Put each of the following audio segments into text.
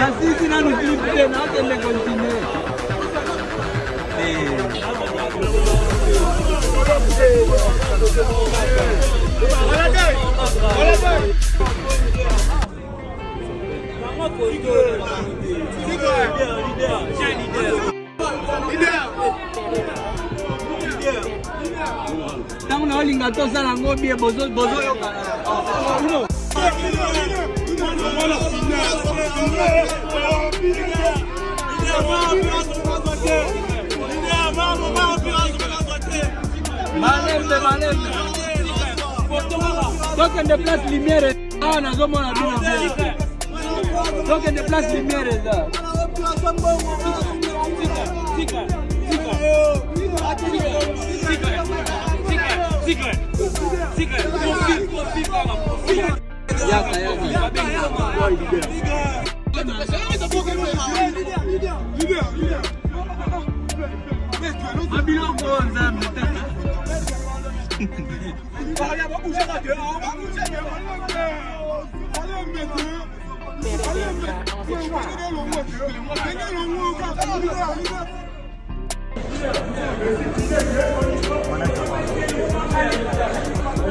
nasisi nanofilipe te nakende continue ntango na olinga tosala yango bie bozoyokana malembe malembe tokende place lumière awa nazomona bino tokende place lumière eza Secret, secret, secret, secret, profite, profite, profite. Eli, ya yaman Lidya! Lidya! Ve fènòs Mwen bilè you boot zè mwen turn Ayo. Why a yon man ke?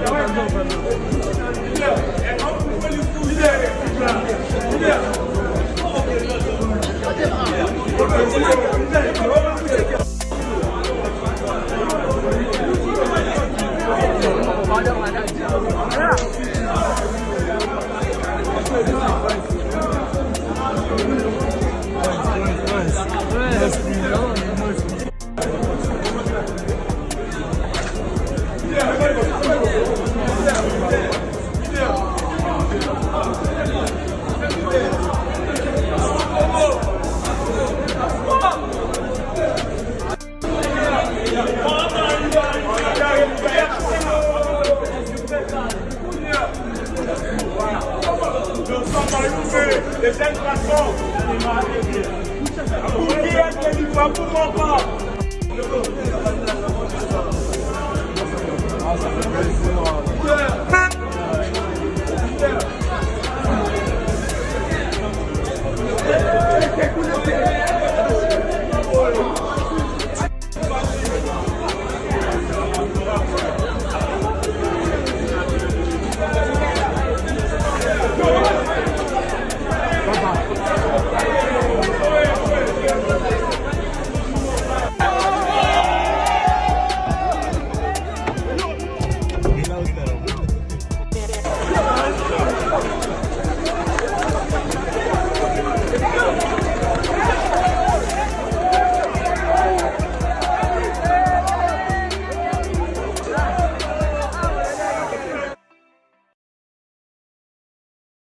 Basand yo fènò